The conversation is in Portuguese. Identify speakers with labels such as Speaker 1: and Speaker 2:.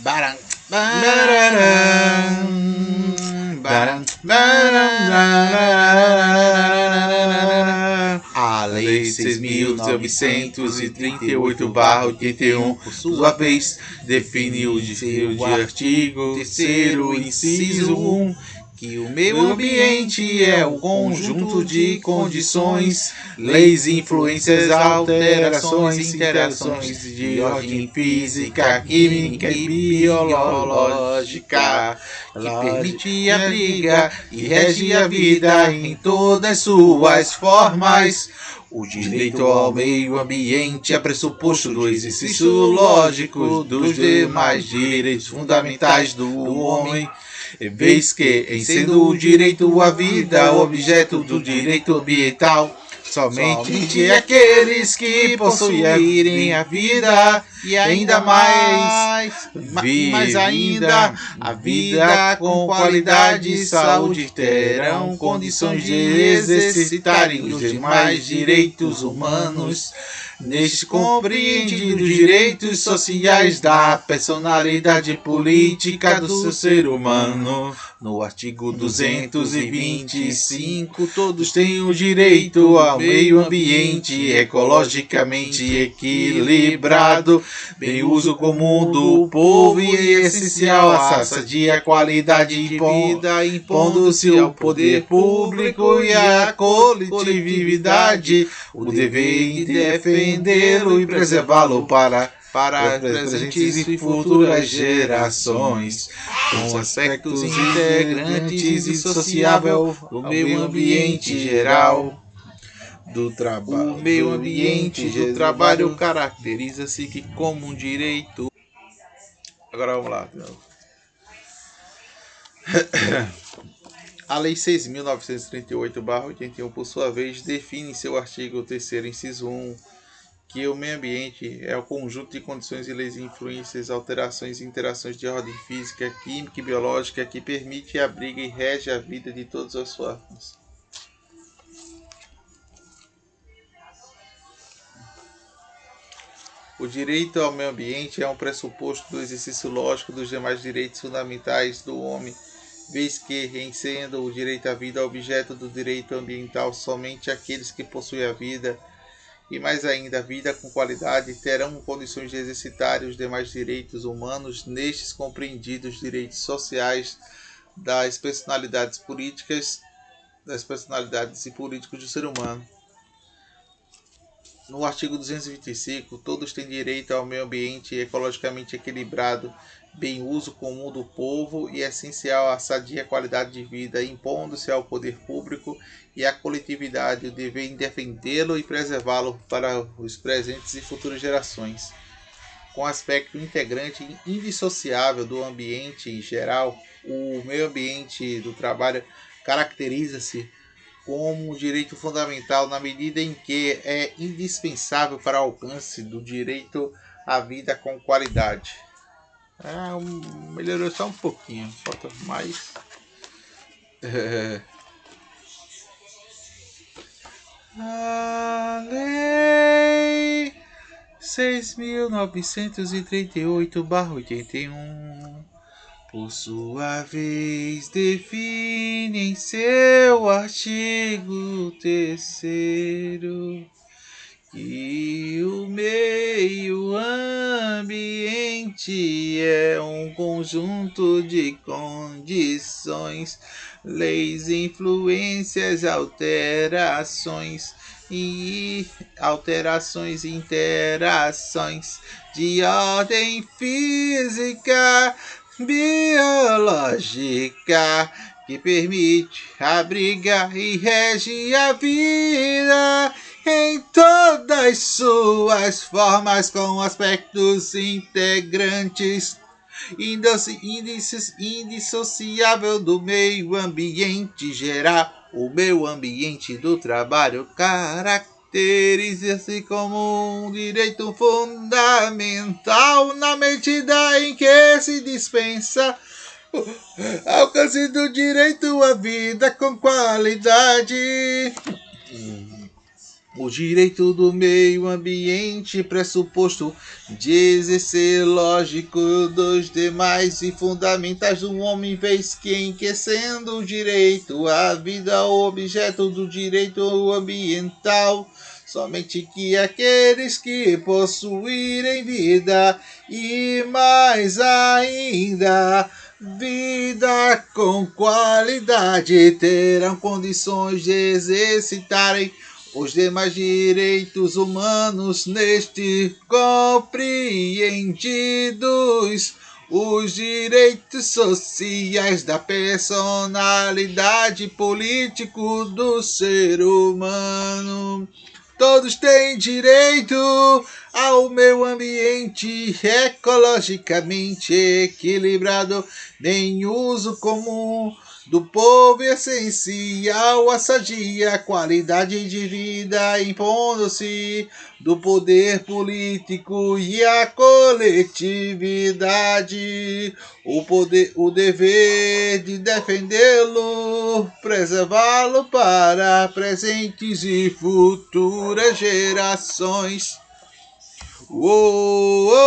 Speaker 1: Baram, baram, baram, A Lei 6.938-81, por sua vez, define o de, de artigo 3 inciso 1, que o meio ambiente é o conjunto de condições, leis, influências, alterações, interações de ordem física, química e biológica, que permite a briga e rege a vida em todas suas formas. O direito ao meio ambiente é pressuposto do exercício lógico dos demais direitos fundamentais do homem vez que, em sendo o direito à vida o objeto do direito ambiental, somente aqueles que possuírem a vida e ainda mais, mais ainda a vida com qualidade e saúde terão condições de exercitarem os demais direitos humanos Neste compreendido direitos sociais da personalidade política do seu ser humano. No artigo 225, todos têm o direito ao meio ambiente ecologicamente equilibrado, bem uso comum do povo e essencial à sadia qualidade de vida, impondo-se ao poder público e à coletividade. O dever de defendê-lo e preservá-lo para para presentes e futuras gerações, com aspectos integrantes e sociável do meio ambiente geral do trabalho. O meio ambiente do trabalho caracteriza-se que como um direito. Agora vamos lá. A Lei 6.938-81, por sua vez, define em seu artigo 3 inciso 1, que o meio ambiente é o conjunto de condições e leis, influências, alterações e interações de ordem física, química e biológica que permite, abriga e rege a vida de todas as formas. O direito ao meio ambiente é um pressuposto do exercício lógico dos demais direitos fundamentais do homem vez que, em sendo o direito à vida objeto do direito ambiental, somente aqueles que possuem a vida, e mais ainda vida com qualidade, terão condições de exercitar os demais direitos humanos, nestes compreendidos direitos sociais das personalidades políticas, das personalidades e políticos do ser humano. No artigo 225, todos têm direito ao meio ambiente ecologicamente equilibrado, bem uso comum do povo e essencial à sadia qualidade de vida, impondo-se ao poder público e à coletividade o dever em defendê-lo e preservá-lo para os presentes e futuras gerações. Com aspecto integrante e indissociável do ambiente em geral, o meio ambiente do trabalho caracteriza-se como um direito fundamental na medida em que é indispensável para o alcance do direito à vida com qualidade. É, um, melhorou só um pouquinho, falta mais. É. A lei seis mil novecentos e trinta e oito barra oitenta e um por sua vez define em seu artigo terceiro que o meio ambiente é um conjunto de condições, leis, influências, alterações e alterações e interações de ordem física, biológica que permite abrigar e rege a vida em todas suas formas com aspectos integrantes indissociável do meio ambiente geral o meio ambiente do trabalho caracteriza-se como um direito fundamental na medida em que se dispensa alcance do direito à vida com qualidade. O direito do meio ambiente, pressuposto de exercer lógico dos demais e fundamentais do homem, vez que enriquecendo o direito à vida, o objeto do direito ambiental. Somente que aqueles que possuírem vida e mais ainda vida com qualidade terão condições de exercitarem os demais direitos humanos neste compreendidos os direitos sociais da personalidade político do ser humano. Todos têm direito ao meio ambiente ecologicamente equilibrado, nem uso comum do povo essencial a sadia qualidade de vida impondo-se do poder político e a coletividade o poder o dever de defendê-lo preservá-lo para presentes e futuras gerações Uou.